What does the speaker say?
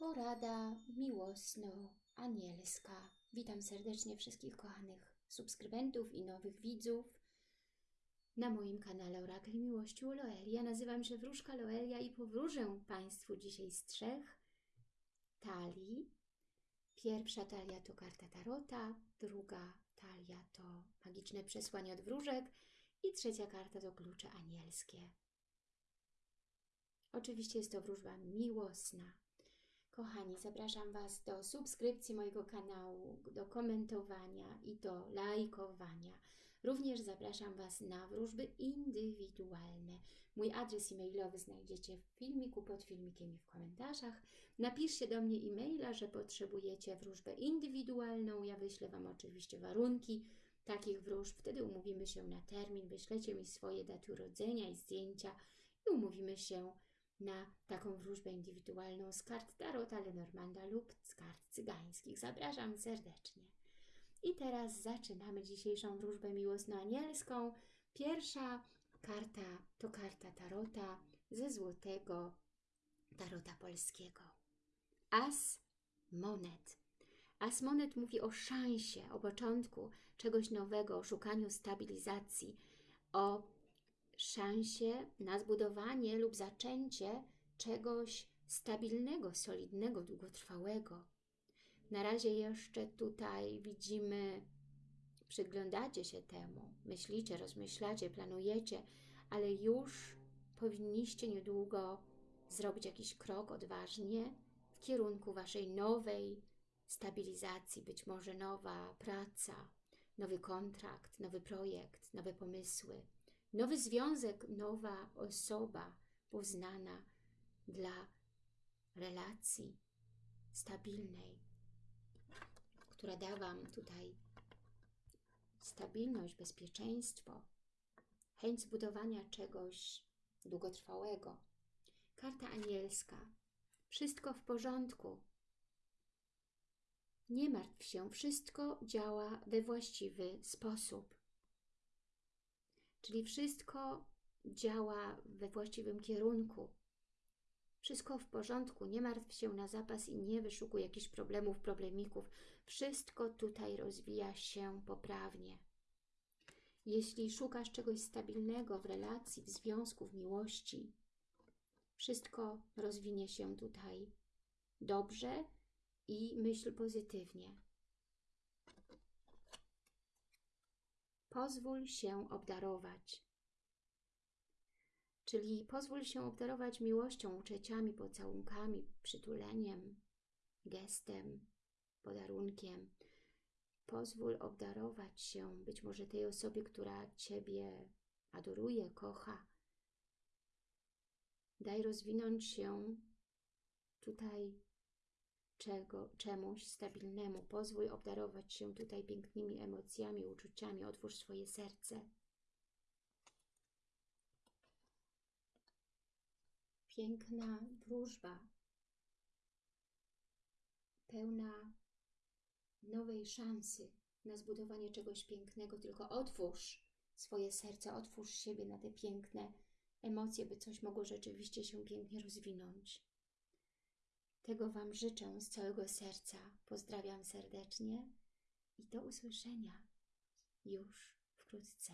Porada miłosno-anielska. Witam serdecznie wszystkich kochanych subskrybentów i nowych widzów na moim kanale Orakel Miłości u nazywam się Wróżka Loelia i powróżę Państwu dzisiaj z trzech talii. Pierwsza talia to karta Tarota, druga talia to magiczne przesłanie od wróżek i trzecia karta to klucze anielskie. Oczywiście jest to wróżba miłosna. Kochani, zapraszam Was do subskrypcji mojego kanału, do komentowania i do lajkowania. Również zapraszam Was na wróżby indywidualne. Mój adres e-mailowy znajdziecie w filmiku, pod filmikiem i w komentarzach. Napiszcie do mnie e-maila, że potrzebujecie wróżbę indywidualną. Ja wyślę Wam oczywiście warunki takich wróżb. Wtedy umówimy się na termin, wyślecie mi swoje daty urodzenia i zdjęcia i umówimy się na taką wróżbę indywidualną z kart Tarota Lenormanda lub z kart cygańskich. Zapraszam serdecznie. I teraz zaczynamy dzisiejszą wróżbę miłosno-anielską. Pierwsza karta to karta Tarota ze złotego Tarota polskiego. As monet. As monet mówi o szansie, o początku czegoś nowego, o szukaniu stabilizacji, o szansie na zbudowanie lub zaczęcie czegoś stabilnego, solidnego, długotrwałego. Na razie jeszcze tutaj widzimy, przyglądacie się temu, myślicie, rozmyślacie, planujecie, ale już powinniście niedługo zrobić jakiś krok odważnie w kierunku Waszej nowej stabilizacji, być może nowa praca, nowy kontrakt, nowy projekt, nowe pomysły, nowy związek, nowa osoba poznana dla relacji stabilnej, która da Wam tutaj stabilność, bezpieczeństwo, chęć zbudowania czegoś długotrwałego. Karta anielska. Wszystko w porządku. Nie martw się, wszystko działa we właściwy sposób. Czyli wszystko działa we właściwym kierunku. Wszystko w porządku, nie martw się na zapas i nie wyszukuj jakichś problemów, problemików. Wszystko tutaj rozwija się poprawnie. Jeśli szukasz czegoś stabilnego w relacji, w związku, w miłości, wszystko rozwinie się tutaj dobrze i myśl pozytywnie. Pozwól się obdarować. Czyli pozwól się obdarować miłością, uczuciami, pocałunkami, przytuleniem, gestem, podarunkiem. Pozwól obdarować się być może tej osobie, która Ciebie adoruje, kocha. Daj rozwinąć się tutaj czego, czemuś stabilnemu. Pozwól obdarować się tutaj pięknymi emocjami, uczuciami. Otwórz swoje serce. Piękna wróżba, pełna nowej szansy na zbudowanie czegoś pięknego. Tylko otwórz swoje serce, otwórz siebie na te piękne emocje, by coś mogło rzeczywiście się pięknie rozwinąć. Tego Wam życzę z całego serca. Pozdrawiam serdecznie i do usłyszenia już wkrótce.